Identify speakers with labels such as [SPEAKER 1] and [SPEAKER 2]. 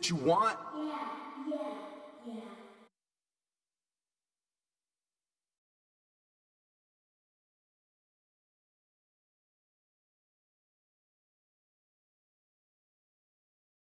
[SPEAKER 1] what you want? Yeah, yeah, yeah.